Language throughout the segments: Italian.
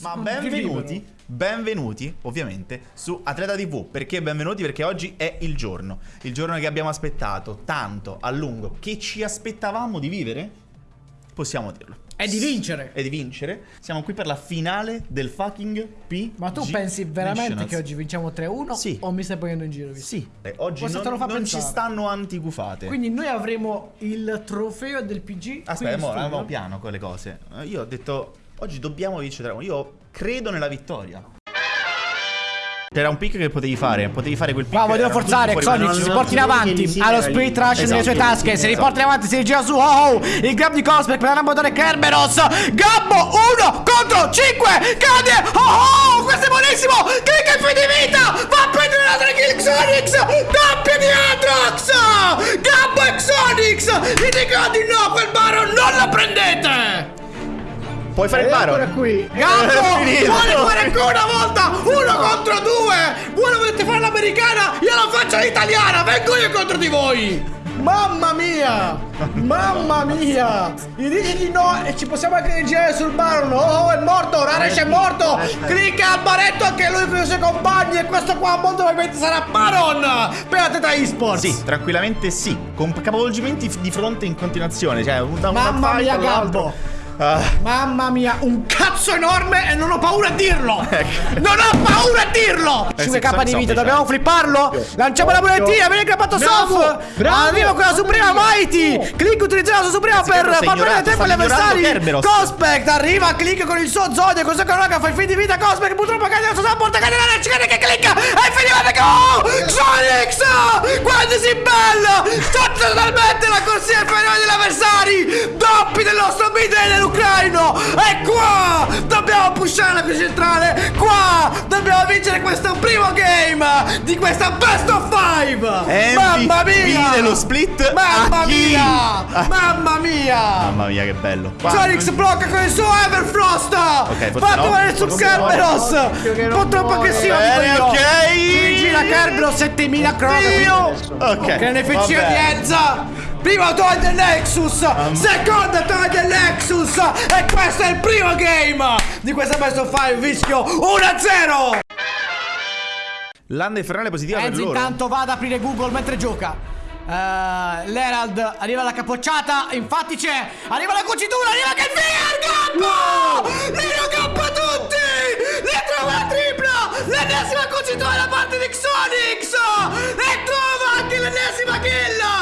Ma benvenuti, benvenuti ovviamente su Atleta TV. Perché benvenuti? Perché oggi è il giorno. Il giorno che abbiamo aspettato tanto, a lungo, che ci aspettavamo di vivere? Possiamo dirlo. È di vincere. È di vincere. Siamo qui per la finale del fucking P. Ma tu pensi veramente che oggi vinciamo 3-1? Sì. O mi stai prendendo in giro? Sì. Eh, oggi non, non ci stanno antigufate. Quindi noi avremo il trofeo del PG. Aspetta, studio. andiamo piano con le cose. Io ho detto, oggi dobbiamo vincere. Io credo nella vittoria. C'era un pick che potevi fare, potevi fare quel pick. Qua volevo forzare ma non- si porti in avanti, non- ha lo non- split rush nelle sue Esatto, tasche, si esatto. riporta in avanti, si rigira su, oh oh, il grab di Cosmic per l'ambotore Kerberos, Gabbo 1 contro 5, cade, oh oh, questo è buonissimo, clicca il fine vita, va a prendere l'altra kill Xonix, doppia di Atrox, Gabbo e Xonix, gli dico di no, quel Baron non lo prendete! Puoi fare il Ancora baron. qui. Finito. vuole fare ancora una volta uno contro due vuole volete fare l'americana io la faccio l'italiana vengo io contro di voi mamma mia mamma mia gli dici di no e ci possiamo anche girare sul baron oh è morto Raresh è morto clicca al baretto anche lui con i suoi compagni e questo qua molto probabilmente sarà baron per la Teta Esports Sì, tranquillamente sì. Con capovolgimenti di fronte in continuazione. Cioè, da una Mamma mia. Gabbo. Ah, Mamma mia, un cazzo enorme e non ho paura a dirlo! Ecco. Non ho paura a dirlo! Eh, 5k sì, di vita, dobbiamo flipparlo? Lanciamo la monetina, viene grappato Bravo, Sof! bravo. Arriva con la Suprema Mighty! Click utilizzato la Suprema Sì, per far perdere tempo agli avversari! Cospect arriva, click con il suo Zodia, cosa che raga fa il fin di vita Cospect purtroppo cade la sua support, cade la cade che clicca! E finivate che oh! Sonix! Quanto si bella! Sta totalmente la corsia inferiore degli avversari! Doppi del nostro mid dell'ucraino! E qua! Dobbiamo pushare la qui centrale! Qua! Dobbiamo vincere questo primo game di questa best of five! Mamma MVP mia! dello split Mamma mia! Ah. Mamma mia! Mamma mia, che bello. Sonix blocca con il suo Everfrost! forse Fatto no, male su Kerberos! Occhio che dico io! ok. Si gira Kerberos 7000 crono! Ok. Che NFC di. Enza! Primo toglie il Nexus! Seconda toglie il Nexus! E questo è il primo game di questa Best of 5 Vischio 1-0! Landa infernale positiva per Enzo loro. intanto va ad aprire Google mentre gioca. Eh, L'Herald arriva la capocciata, infatti c'è. Arriva la cucitura, arriva che il Gappo! Li ragappa tutti! Li trova la tripla! L'ennesima cucitura da parte di Xonix! E trova anche l'ennesima kill!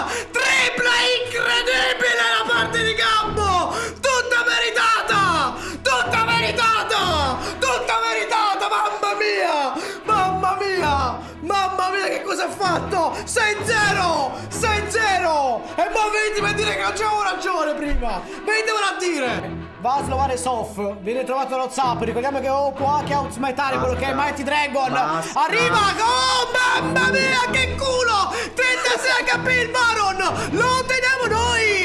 Di Gabbo! Tutta meritata! Tutta meritata! Tutta meritata! Mamma mia! Mamma mia! Mamma mia che cosa ha fatto? 6-0! 6-0! E mo venitemi a dire che non c'avevo ragione prima! Venitemelo a dire! Va a slovare Sof, viene trovato lo zap, ricordiamo che oh, può anche outsmitare quello che è Mighty Dragon. Basta. Arriva! Oh mamma mia che culo! 36 HP il Baron! Lo teniamo noi!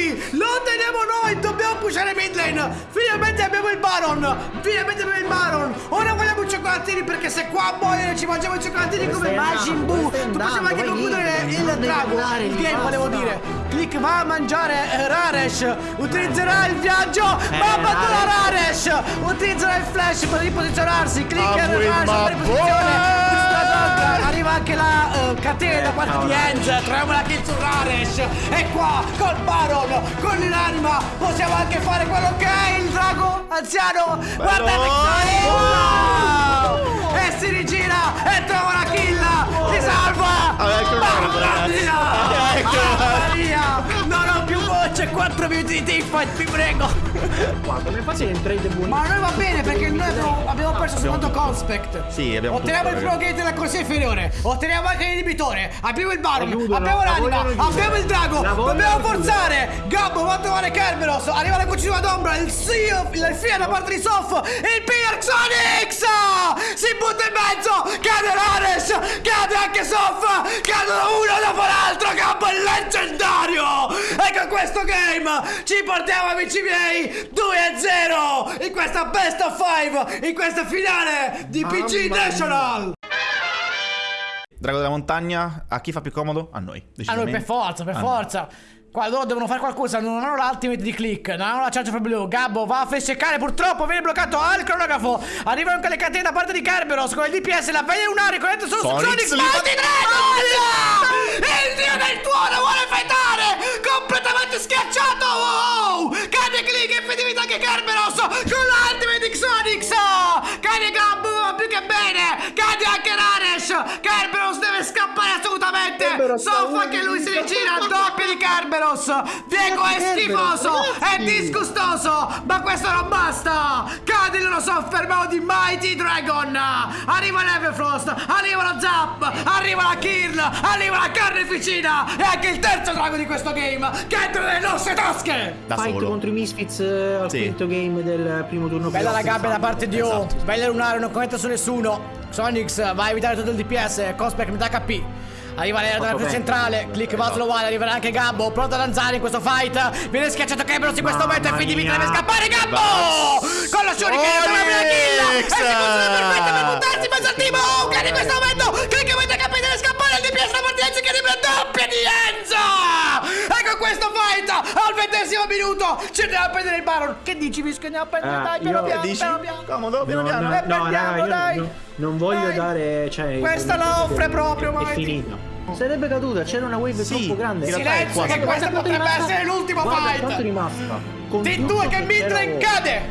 Teniamo noi! Dobbiamo pushare mid lane! Finalmente abbiamo il Baron! Finalmente abbiamo il Baron! Ora vogliamo cioccolatini perché se qua muoiono ci mangiamo i cioccolatini come stai Majin? Buu! Dove Tu possiamo anche concludere il drago! Il game volevo dire! Click va a mangiare eh, Raresh! Utilizzerà il viaggio! Eh, ma abbandona Raresh! Utilizzerà il flash per riposizionarsi! Clicker Ah, quel Raresh per riposizione! Arriva anche la eh, catena da parte di Enz, troviamo la kill su Raresh e qua col Baron, con l'anima possiamo anche fare quello che è il drago anziano guardate wow! 4 minuti di teamfight vi prego. Qua, come fate in trade buoni? ma a noi va bene perché noi abbiamo, abbiamo perso soltanto Conspect. Sì, abbiamo Otteniamo tutto, il gate della corsia inferiore. Otteniamo anche l'inibitore Abbiamo il Baron Abbiamo la l'anima. Abbiamo il drago Dobbiamo forzare. Gabbo va a trovare Kerberos? Arriva la cucina d'ombra Il Sio Il Fia da parte di Sof Il Pier Xonix Si butta in mezzo Cade Rares Cade anche Sof Cadono uno dopo l'altro Gabbo è leggendario questo game Ci portiamo amici miei 2-0 In questa best of 5 In questa finale di PG Mamma National Drago della montagna, a chi fa più comodo? A noi. A noi per forza, per A noi. forza. Qua loro devono fare qualcosa, non hanno l'ultimate di click, non hanno la charge for blue. Gabbo va a fesseccare, purtroppo viene bloccato al cronografo. Arrivano anche le catene da parte di Kerberos con il DPS, la veglia unare, con solo su Sonic Sonic, Raresh! Kerberos deve scappare assolutamente! Soffa che lui si rigira al doppio di Kerberos! Diego è schifoso! È disgustoso! Ma questo non basta! Cade il loro soffermo di Mighty Dragon! Arriva l'Everfrost! Arriva lo Zap! Arriva la Kirn! Arriva la Carneficina! E anche il terzo drago di questo game! Che entra nelle nostre tasche! Da Fight solo. contro i Misfits eh, al Sì. quinto game del primo turno. Bella la gabbia da parte di O. Esatto. Bella lunare, non commenta su nessuno. Sonix va a evitare tutto il DPS. Cospec metà HP. Arriva l'era Fatto più centrale. Click va solo uguale. Arriverà anche Gabbo. Pronto ad avanzare in questo fight. Viene schiacciato Kebros in questo momento. E quindi mia. deve scappare Gabbo. Con lo shuriken non avrà kill. E si posiziona perfetta per buttarsi in mezzo al team. Oh, che in questo momento. Click mette Parte di Enzo che arriva la doppia di Enzo. E con questo fight al ventesimo minuto ci andiamo a prendere il Baron. Che dici, Visco? Andiamo a prendere. Ah, dai, piano io- piano, Dici? piano piano. Comodo, piano No, piano. no, Eh, no, prendiamo, dai. no- non voglio Dai. dare. Cioè, Questa la offre proprio, È Mighty. finita. Sarebbe caduta, c'era una wave Sì, troppo grande. è Silenzio, che questa Guarda potrebbe è essere l'ultimo guarda fight. quanto è rimasta. Con Di tutto due che che midlane c'era- cade.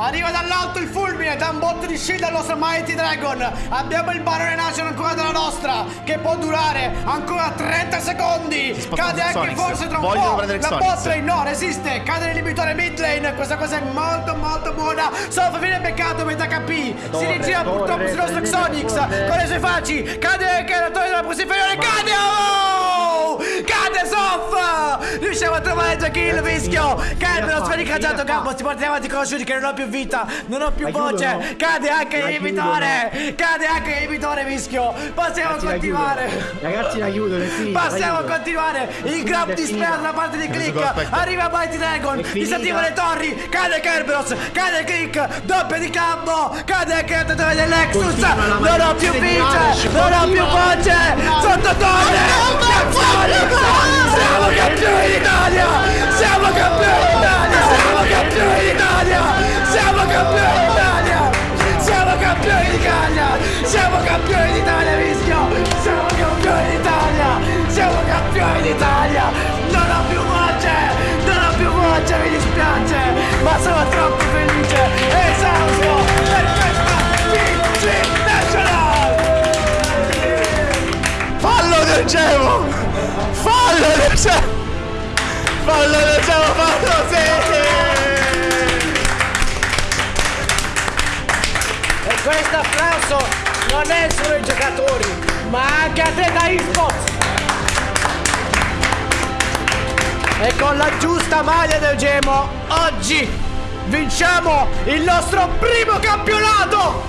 Arriva dall'alto il fulmine, da un botto di shield al nostro Mighty Dragon. Abbiamo il Barone Nation ancora della nostra, che può durare ancora 30 secondi. sposta Cade anche Xonix. forse tra un Vogliono po'. prendere La Xonix. bot lane no, resiste. Cade l'inibitore mid lane. Questa cosa è molto molto buona. Sof viene beccato metà HP. si rigira torre, purtroppo sul nostro Xonix. Con le sue facci. Cade anche la torre della posizione inferiore. Cade! Oh! Cade Sof! Riusciamo a trovare già kill, mischio! Cade lo sfericaggiato campo, si porta avanti con Shuri che non ho più vita, non ho più voce! Cade anche l'inibitore! Cade anche l'inibitore, mischio! Possiamo continuare! Ragazzi, la la Possiamo continuare! Il grab disperato finita. da parte di Click! Arriva Mighty Dragon! Disattiva le torri! Cade Kerberos! Cade Click! Doppio di campo! Cade anche il totale del Lexus! Continua la Non ho più di! Rash, Non ho più voce! Sotto torre! Siamo campioni d'Italia! Siamo campioni d'Italia! Siamo campioni d'Italia! Siamo campioni! Applauso non è solo ai giocatori, ma anche a te da eSports. E con la giusta maglia del Gemo, oggi vinciamo il nostro primo campionato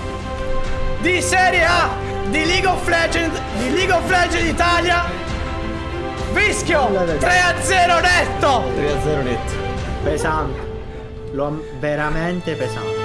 di Serie A di League of Legends, di League of Legends Italia. Vischio 3 a 0 netto. 3 a 0 netto. Pesante. Veramente pesante.